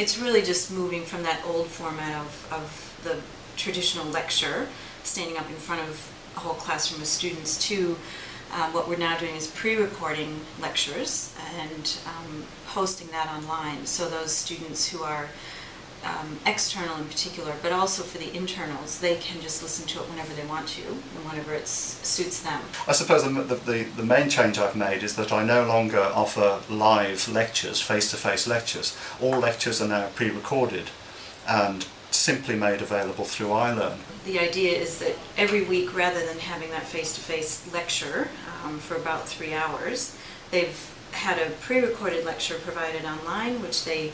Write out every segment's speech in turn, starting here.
It's really just moving from that old format of, of the traditional lecture, standing up in front of a whole classroom of students, to uh, what we're now doing is pre-recording lectures and um, posting that online. So those students who are um, external in particular, but also for the internals, they can just listen to it whenever they want to and whenever it suits them. I suppose the, the, the main change I've made is that I no longer offer live lectures, face-to-face lectures. All lectures are now pre-recorded and simply made available through iLearn. The idea is that every week, rather than having that face-to-face lecture um, for about three hours, they've had a pre-recorded lecture provided online, which they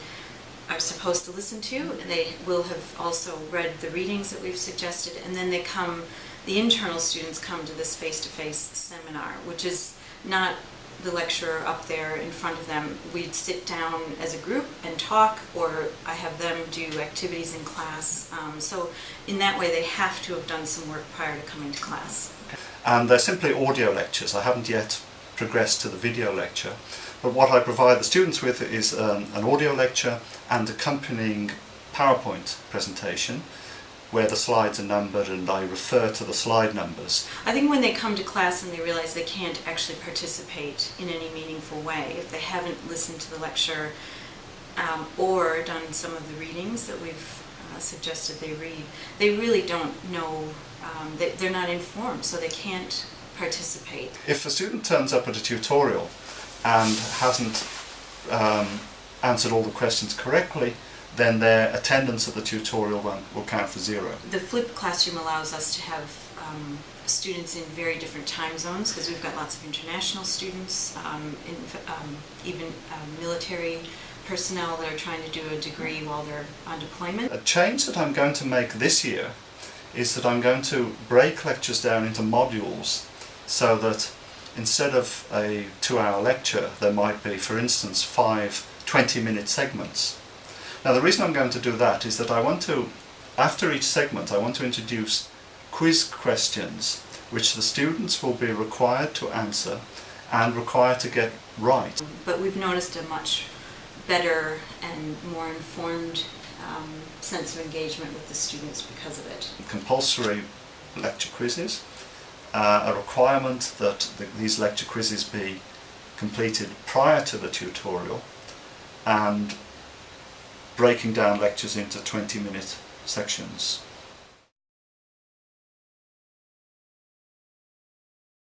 are supposed to listen to. And they will have also read the readings that we've suggested, and then they come, the internal students come to this face-to-face seminar, which is not the lecturer up there in front of them. We'd sit down as a group and talk, or I have them do activities in class. Um, so in that way, they have to have done some work prior to coming to class. And they're simply audio lectures. I haven't yet progressed to the video lecture. But what I provide the students with is um, an audio lecture and accompanying PowerPoint presentation where the slides are numbered and I refer to the slide numbers. I think when they come to class and they realize they can't actually participate in any meaningful way, if they haven't listened to the lecture um, or done some of the readings that we've uh, suggested they read, they really don't know, um, they, they're not informed, so they can't participate. If a student turns up at a tutorial and hasn't um, answered all the questions correctly, then their attendance at the tutorial will, will count for zero. The flipped classroom allows us to have um, students in very different time zones because we've got lots of international students, um, in, um, even um, military personnel that are trying to do a degree while they're on deployment. A change that I'm going to make this year is that I'm going to break lectures down into modules so that instead of a two-hour lecture there might be, for instance, five 20-minute segments now the reason I'm going to do that is that I want to, after each segment, I want to introduce quiz questions which the students will be required to answer and required to get right. But we've noticed a much better and more informed um, sense of engagement with the students because of it. Compulsory lecture quizzes, uh, a requirement that the, these lecture quizzes be completed prior to the tutorial and breaking down lectures into 20 minute sections.